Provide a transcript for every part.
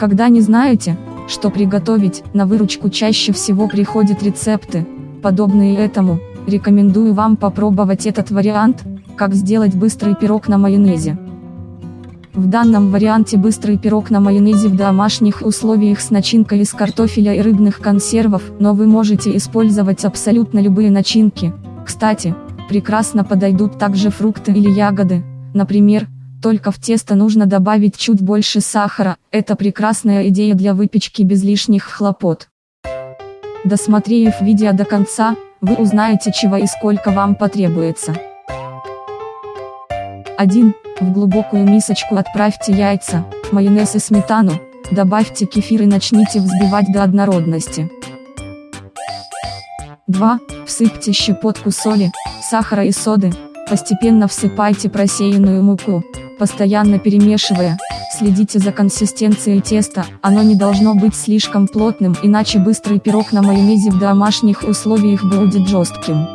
Когда не знаете, что приготовить, на выручку чаще всего приходят рецепты, подобные этому, рекомендую вам попробовать этот вариант, как сделать быстрый пирог на майонезе. В данном варианте быстрый пирог на майонезе в домашних условиях с начинкой из картофеля и рыбных консервов, но вы можете использовать абсолютно любые начинки. Кстати, прекрасно подойдут также фрукты или ягоды, например, только в тесто нужно добавить чуть больше сахара, это прекрасная идея для выпечки без лишних хлопот. Досмотрев видео до конца, вы узнаете чего и сколько вам потребуется. 1. В глубокую мисочку отправьте яйца, майонез и сметану, добавьте кефир и начните взбивать до однородности. 2. Всыпьте щепотку соли, сахара и соды, постепенно всыпайте просеянную муку, постоянно перемешивая, следите за консистенцией теста, оно не должно быть слишком плотным, иначе быстрый пирог на майонезе в домашних условиях будет жестким.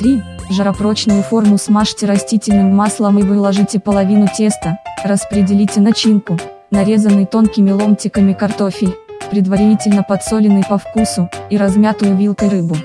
3. Жаропрочную форму смажьте растительным маслом и выложите половину теста, распределите начинку, нарезанный тонкими ломтиками картофель, предварительно подсоленный по вкусу, и размятую вилкой рыбу.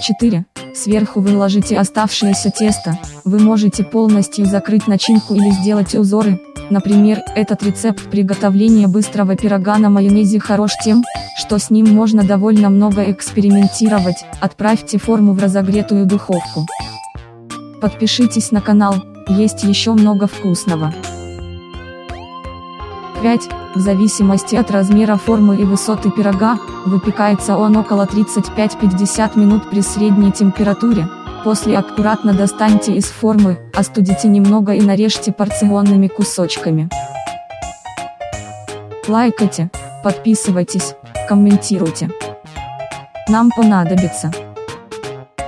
4. Сверху выложите оставшееся тесто, вы можете полностью закрыть начинку или сделать узоры, например, этот рецепт приготовления быстрого пирога на майонезе хорош тем, что с ним можно довольно много экспериментировать, отправьте форму в разогретую духовку. Подпишитесь на канал, есть еще много вкусного. 5. В зависимости от размера формы и высоты пирога, выпекается он около 35-50 минут при средней температуре. После аккуратно достаньте из формы, остудите немного и нарежьте порционными кусочками. Лайкайте, подписывайтесь, комментируйте. Нам понадобится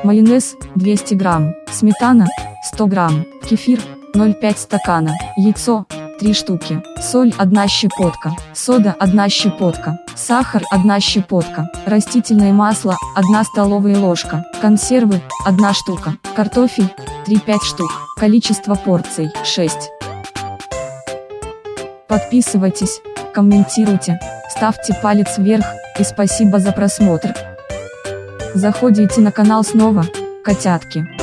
майонез 200 грамм, сметана 100 грамм, кефир 0,5 стакана, яйцо 3 штуки, соль 1 щепотка, сода 1 щепотка, сахар 1 щепотка, растительное масло 1 столовая ложка, консервы 1 штука, картофель 3-5 штук, количество порций 6. Подписывайтесь, комментируйте, ставьте палец вверх, и спасибо за просмотр. Заходите на канал снова, котятки.